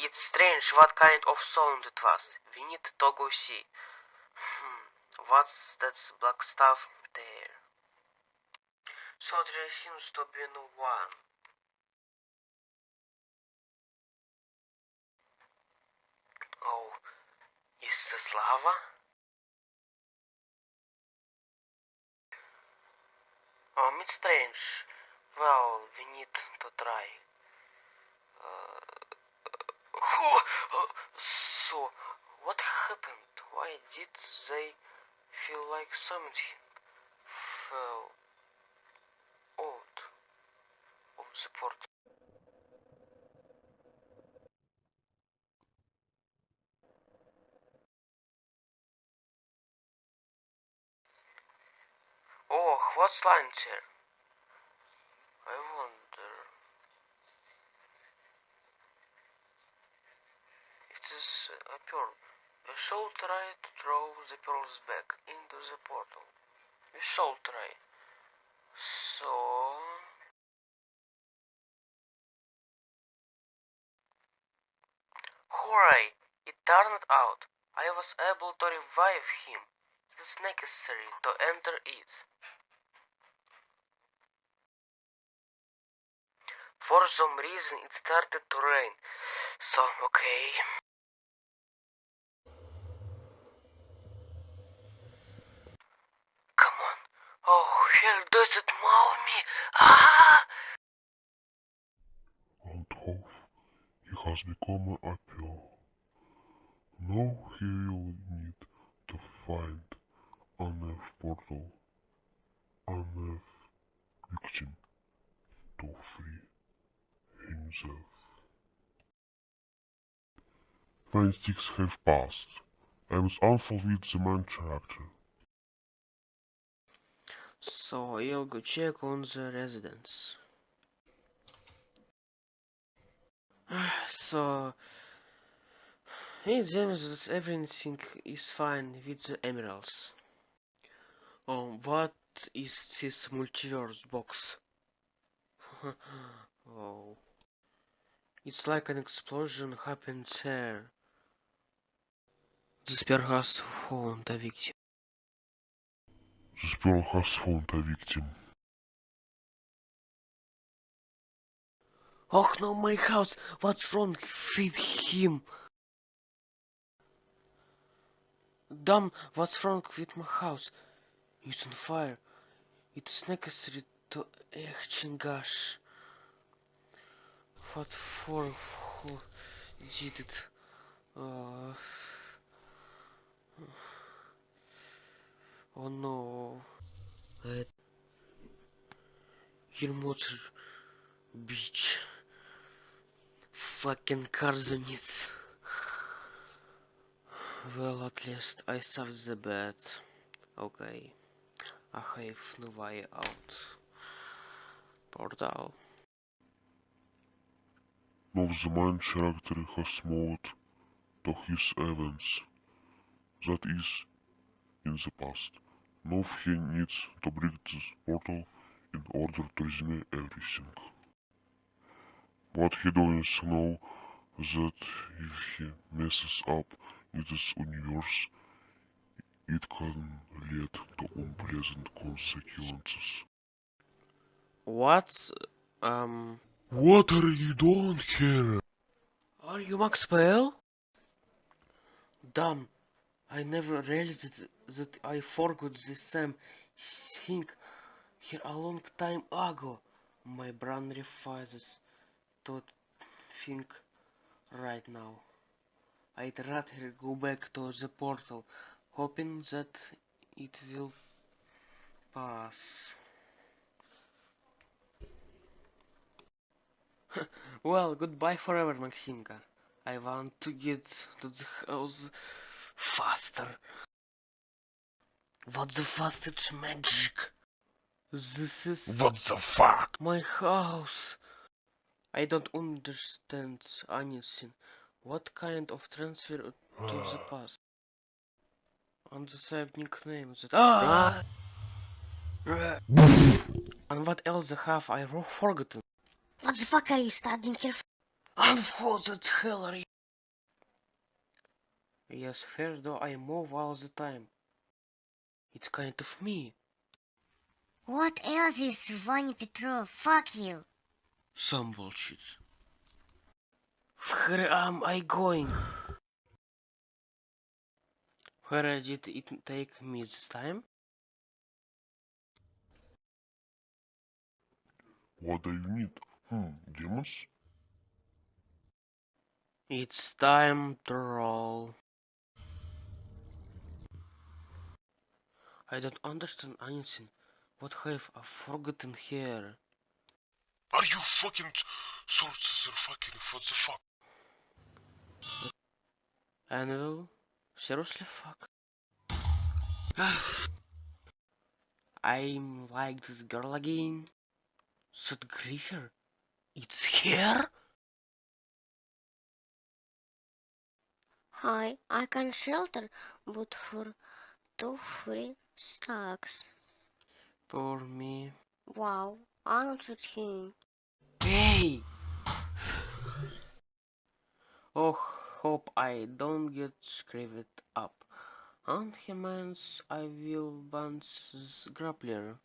It's strange what kind of sound it was. We need to go see. Hmm, what's that black stuff there? So there seems to be no one. Oh, is this lava? Um, it's strange. Well, we need to try. Uh, uh, so, what happened? Why did they feel like something fell out of the portal? Oh, what's lines here? I wonder. Is a pearl. We shall try to throw the pearls back into the portal. We shall try. So. Hooray! It turned out. I was able to revive him. It is necessary to enter it. For some reason it started to rain. So, okay. Come on. Oh, here does it maul me. Ah! Out of he has become a apple. Now he will need to find an F portal, an F victim to free himself. Nine sticks have passed. I unfold with the main character. So I'll go check on the residence. So it seems that everything is fine with the emeralds. Oh, what is this multiverse box? oh, it's like an explosion happened there. The spear has found a victim. The spell has found a victim. Oh no, my house! What's wrong with him? Damn, what's wrong with my house? It's on fire. It is necessary to extinguish. What for? Who did it? Uh, Oh no. At mother, Beach. Fucking Karzunits. Well, at least I saved the bed. Okay. I have no way out. Portal. Now the main character has moved to his events. That is, in the past. Now he needs to break this portal in order to resume everything. But he doesn't know that if he messes up in this universe, it can lead to unpleasant consequences. What's um What are you doing here? Are you Max Pell? Damn, I never realized that I forgot the same thing here a long time ago. My brain refuses to think right now. I'd rather go back to the portal, hoping that it will pass. well, goodbye forever, Maximka. I want to get to the house faster. What the fastest magic? This is What the fuck? my house. I don't understand anything. What kind of transfer to the past? On the same nickname that ah! and what else have I ro- forgotten? What the fuck are you studying here for? And what the hell are you? Yes, fair though I move all the time. It's kind of me. What else is Vanya Petrov? Fuck you. Some bullshit. Where am I going? Where did it take me this time? What do you need? Hmm, demons? It's time to roll. I don't understand anything. What have I forgotten here? Are you fucking sorcerer fucking what the fuck? Anvil? Seriously, fuck? I'm like this girl again. That Griefer? It's here? Hi, I can shelter, but for two free stacks. Poor me. Wow, answered him. Hey! oh, hope I don't get screwed up. And he means I will this grappler.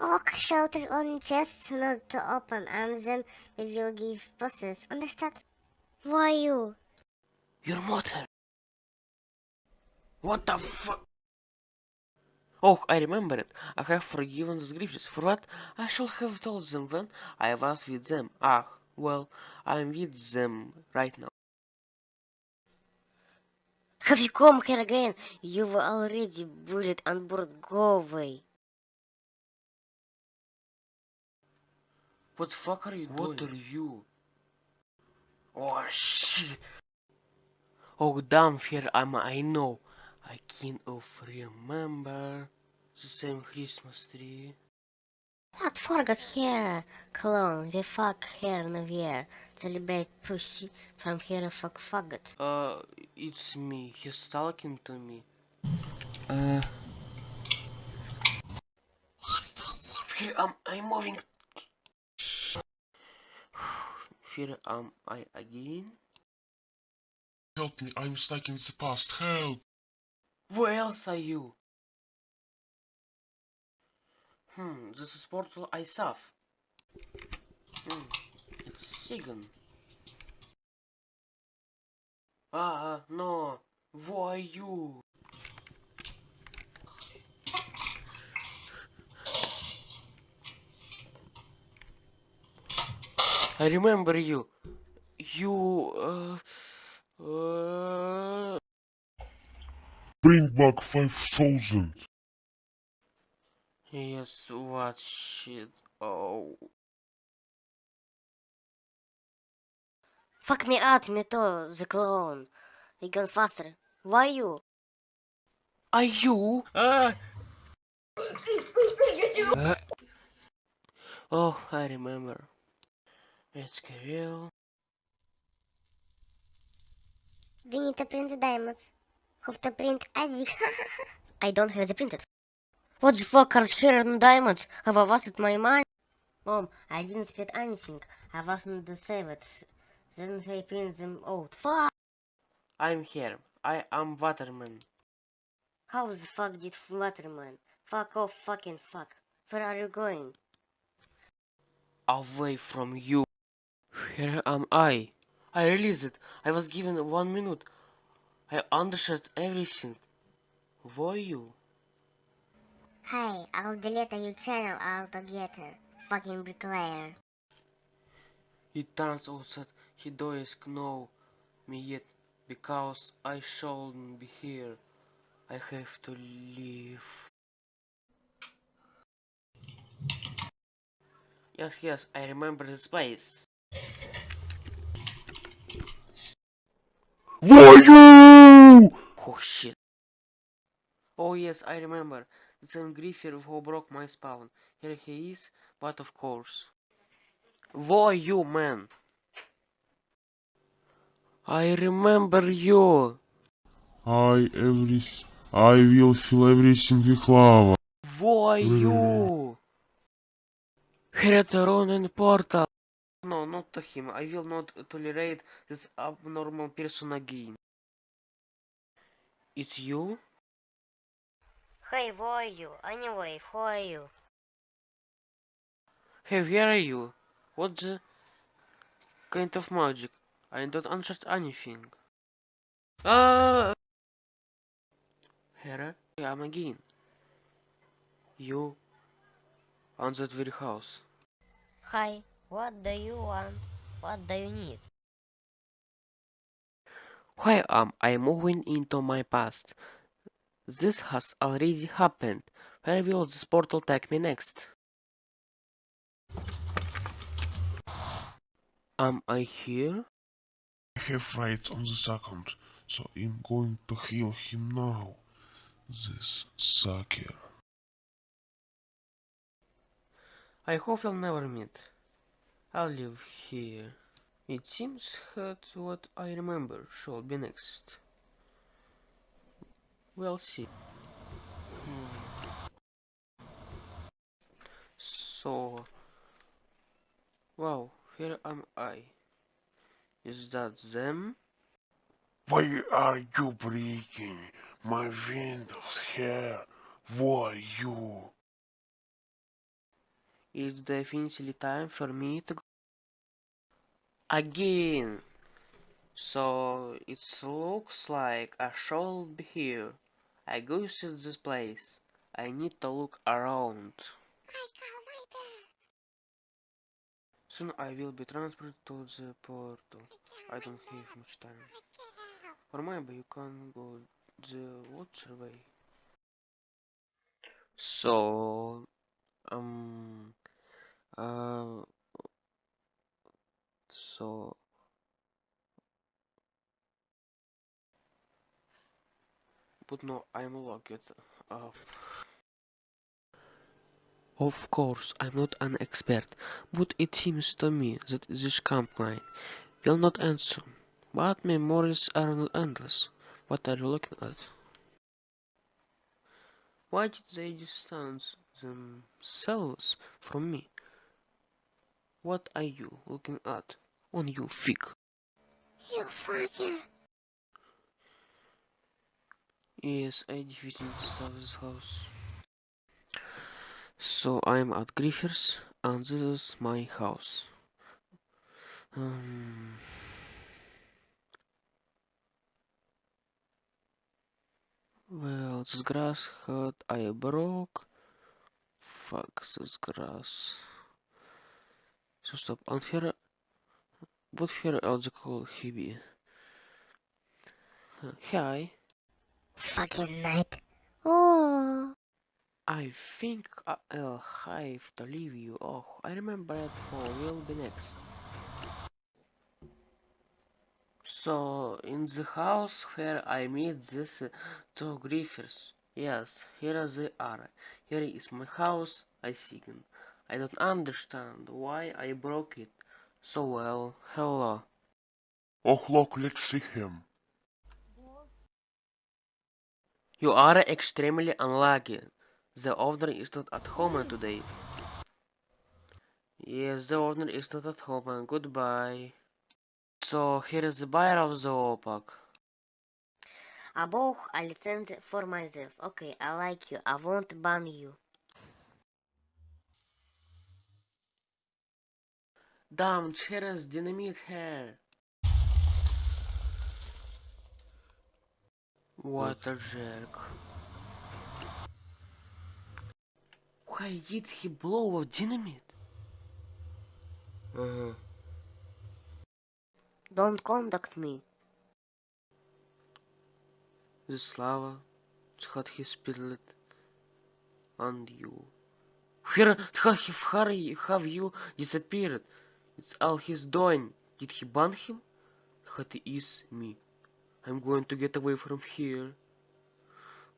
Ok, shelter on chests not to open and then we will give bosses. Understand? Why you? Your mother! What the fuck? Oh, I remember it. I have forgiven the grievous. For what? I should have told them when I was with them. Ah, well, I'm with them right now. Have you come here again? You were already bullied on board. Go away. What the fuck are you doing? What are you? Oh shit! Oh damn, here I'm. I know. I kind of remember the same Christmas tree. What forgot here? clone? we fuck here New Year. Celebrate pussy from here fuck faggot. Uh, it's me. He's talking to me. Uh. Here I'm. I'm moving. Here am I again. Help me, I'm stuck in the past, help! Where else are you? Hmm, this is portal I saw. Hmm, it's Sigan. Ah, no. Who are you? I remember you. You, uh, uh, Bring back 5000! yes, what shit? Oh, Fuck me out, me too, the clone. We gone faster. Why you? are you? Ah! oh, I remember. It's Kirill. We need to print the diamonds have to print I don't have the printed. What the fuck are here and diamonds? Have was wasted my mind. Mom, I didn't spend anything. I wasn't the. Then they print them out. Fuck! I'm here. I am Waterman. How the fuck did Waterman? Fuck off fucking fuck. Where are you going? Away from you. Here am I. I released it. I was given one minute. I understood everything. Who are you? Hey, I'll delete your channel altogether. Fucking bricklayer. It turns out that he doesn't know me yet because I shouldn't be here. I have to leave. Yes, yes, I remember this place. Why you? Oh shit. Oh yes, I remember. The same Griefer who broke my spawn. Here he is, but of course. Who are you, man? I remember you. I every I will fill everything with lava. Who are you? Here at the Ronin portal. No, not to him. I will not tolerate this abnormal person again. It's you? Hey, who are you? Anyway, who are you? Hey, where are you? What the kind of magic? I don't understand anything. Ah! Here I am again. You on that very house. Hi, what do you want? What do you need? Why am I moving into my past? This has already happened. Where will this portal take me next? Am I here? I have right on the second, so I'm going to heal him now. This sucker. I hope we'll never meet. I'll live here. It seems that what I remember shall be next. We'll see. Hmm. So, wow, here am I. Is that them? Why are you breaking my windows here? Why you? It's definitely time for me to go again. So it looks like I should be here. I go to this place. I need to look around. Soon I will be transferred to the portal. I don't have much time. Or maybe you can go the water way. So, um, uh, so, but no, I'm locked up. Uh, of course, I'm not an expert, but it seems to me that this campaign will not answer. But memories are not endless. What are you looking at? Why did they distance themselves from me? What are you looking at on you fig? You fucker. Yes, I defeated the this house. So I'm at Griffiths and this is my house. Um, well, this grass hut I broke. Fuck this grass. So stop. Here, what here else could he be? Uh, Hi. Fucking night. Oh. I think I- I'll have to leave you. Oh, I remember it for will be next. So, in the house where I meet these uh, two griffers. Yes, here they are. Here is my house, I think. I don't understand why I broke it so well, hello. Oh look, let's see him. You are extremely unlucky. The owner is not at home today. Yes, the owner is not at home. Goodbye. So, here is the buyer of the opak. I bought a license for myself. Okay, I like you. I won't ban you. Damn, here is dynamite here. What a jerk. Why did he blow up dynamite? Uh-huh. Don't contact me. The Slava had he spilled on you. Where have, have, have you disappeared? It's all he's doing. Did he ban him? That is me. I'm going to get away from here.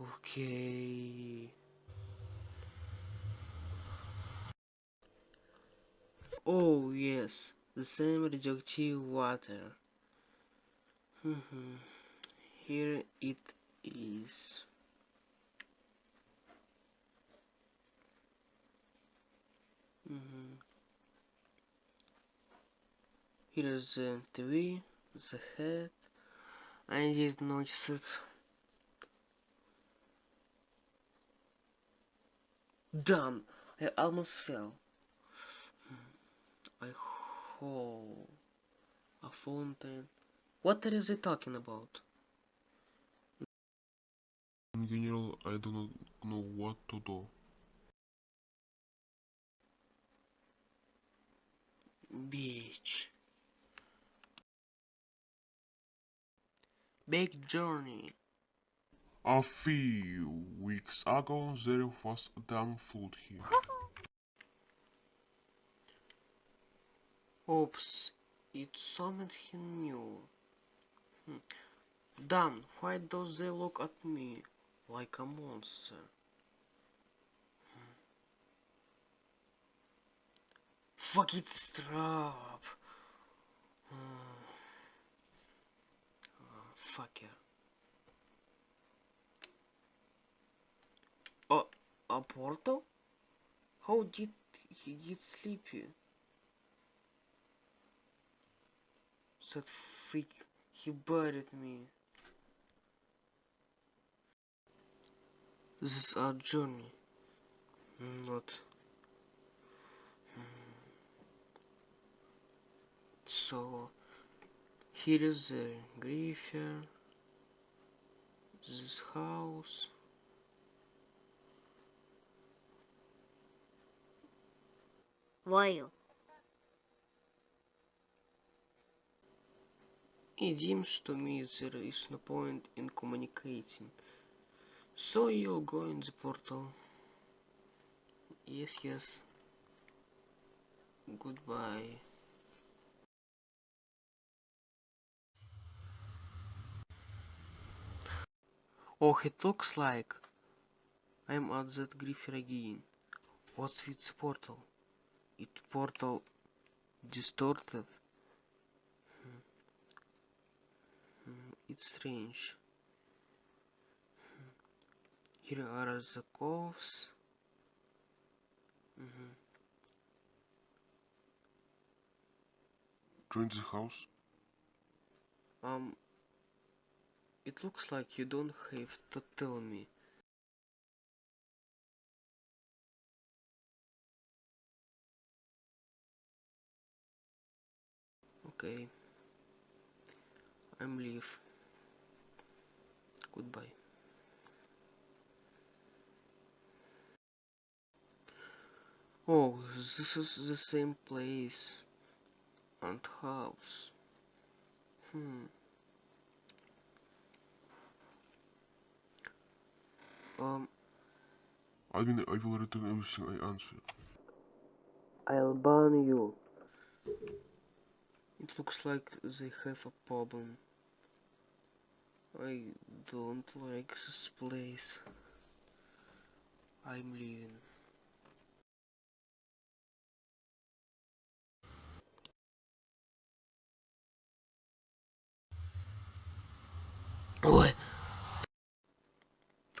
Okay. Oh yes, the same radioactive water. Mhm. Here it is. Mhm. Here is the TV, the head. I didn't notice it. Damn! I almost fell. I hole. A fountain. What is he talking about? In general, I do not know what to do. Beach. Big journey. A few weeks ago, there was a damn flood here. Oops, it's something he knew. Hmm. Damn, why does they look at me like a monster? Hmm. Fuck it, strap. Hmm. Oh, fucker. Oh, a portal? How did he get sleepy? That freak, he buried me. This is our journey. Not. Hmm. So, here is the graveyard. This house. Why? It seems to me there is no point in communicating. So you'll go in the portal. Yes, yes. Goodbye. Oh, it looks like I'm at that griffer again. What's with the portal? It portal distorted. Hmm. Hmm, It's strange. Hmm. Here are the coves. Mhm. Join the house. Um, it looks like you don't have to tell me. Okay. I'm leave. Goodbye. Oh, this is the same place and house. Hmm. Um, I mean, I will return everything I answer. I'll ban you. It looks like they have a problem. I don't like this place. I'm leaving. Ой.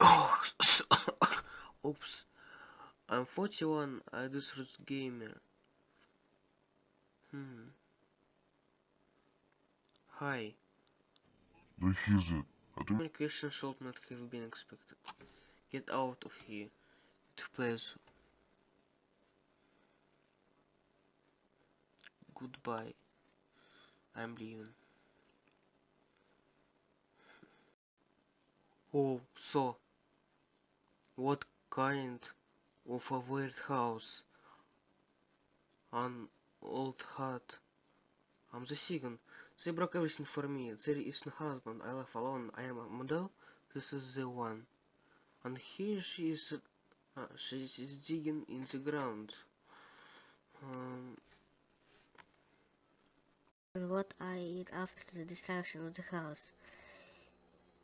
Oh, oops. I'm 41. I just roots gamer. Hmm. Hi. Do you hear that? I don't Communication should not have been expected. Get out of here. To please. Goodbye. I'm leaving. Oh, so. What kind of a weird house? An old hut. I'm the second. They broke everything for me. There is no husband. I live alone. I am a model. This is the one. And here she is. Uh, she is digging in the ground. Um, What I eat after the destruction of the house.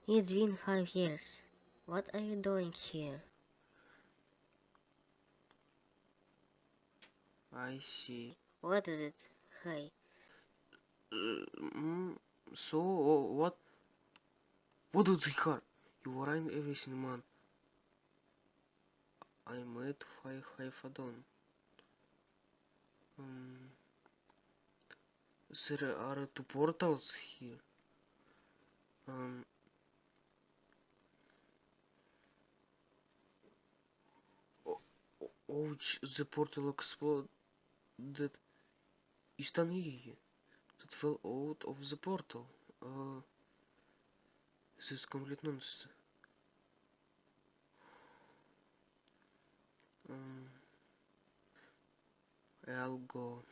It's been five years. What are you doing here? I see. What is it? Hi. Uh, mm, so uh, what? What do they hurt? You were in everything, man. I made five done. Um, there are two portals here. Um, o- o- ouch, the portal exploded. Istanie that fell out of the portal. Uh, this is complete nonsense. Um, I'll go.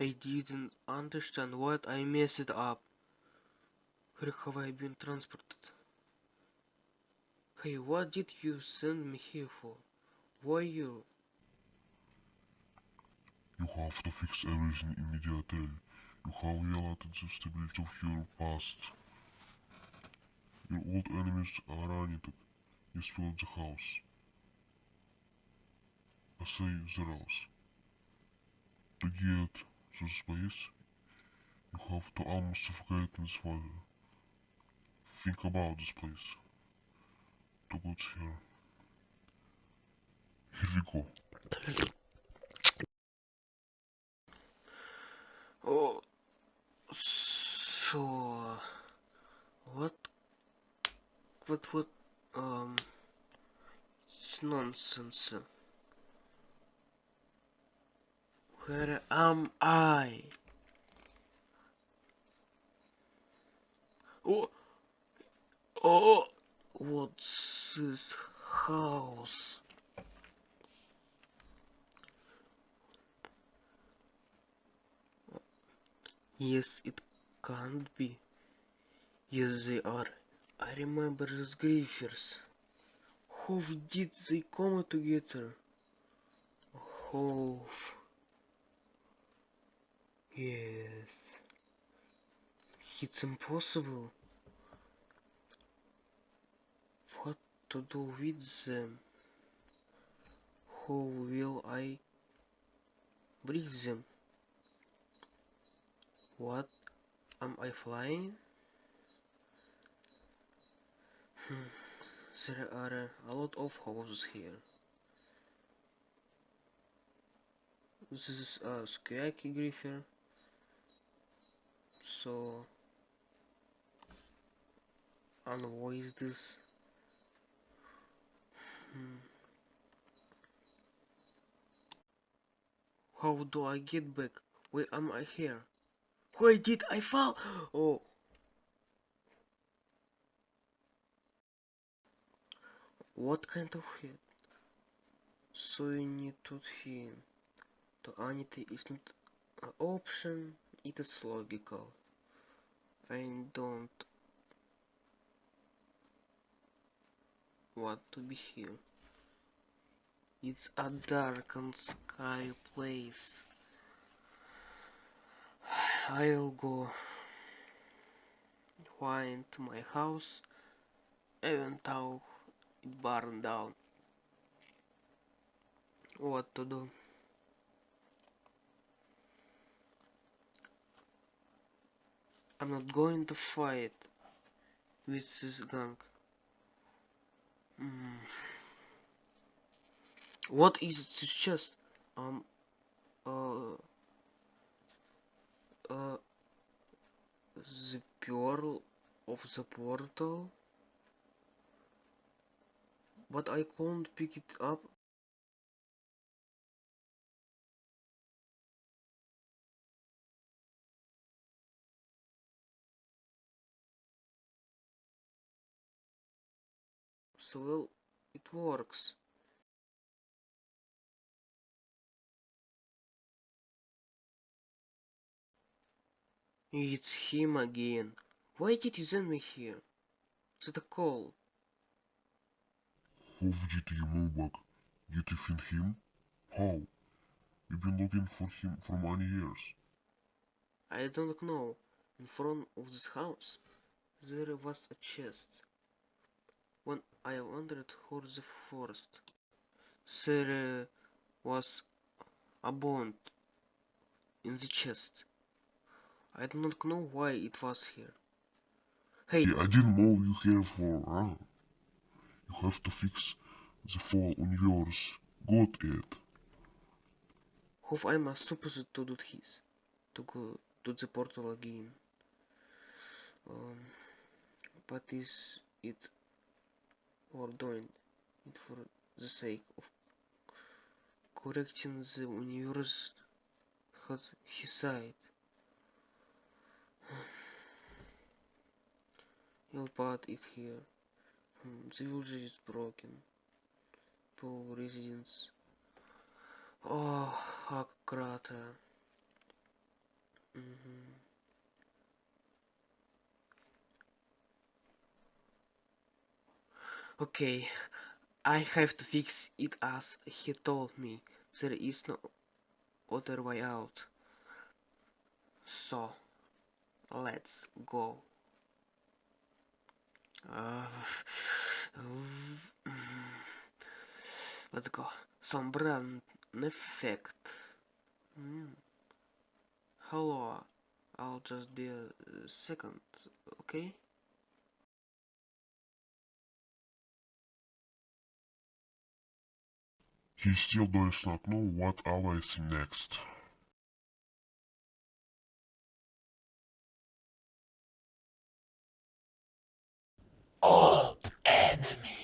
I didn't understand what I messed up. Where have I been transported? Hey, what did you send me here for? Why you? You have to fix everything immediately. You have violated the stability of your past. Your old enemies are running. You spilled the house. I say the house. To get to space, you have to almost in this water. Think about this place. To get here. Here we go. Oh, so what? What? What? Um, it's nonsense. Where am I? Oh, oh, what's this house? Yes, it can't be. Yes, they are. I remember those griefers. How did they come together? How? Yes. It's impossible. What to do with them? How will I break them? What? Am I flying? Hmm. There are a lot of houses here. This is a Skyaki Griefer. So, is this? Hmm. How do I get back? Where am I here? Where did I fall? Oh. What kind of head? So you need to think. To anything is not an option, it is logical. I don't want to be here. It's a dark and sky place. I'll go find my house even though it burned down. What to do? I'm not going to fight with this gang. Mm. What is this chest? Um, uh, uh, the pearl of the portal? But I can't pick it up. Well, it works. It's him again. Why did you send me here? Is it a call? How did you move back? Did you find him? How? We've been looking for him for many years. I don't know. In front of this house, there was a chest. When I wandered through the forest, there uh, was a bond in the chest. I do not know why it was here. Hey, I didn't know you here for huh? You have to fix the fall on yours. Got it. am I supposed to do this? To go to the portal again. Um, but is it worth doing it for the sake of correcting the universe had his side? Your path is here. Hmm, The village is broken. Poor residents. Oh, a crater. Mhm. Okay, I have to fix it as he told me. There is no other way out. So, let's go. Uh, let's go. Some brand effect. Mm. Hello, I'll just be a second, okay? He still does not know what awaits him next. Old enemy.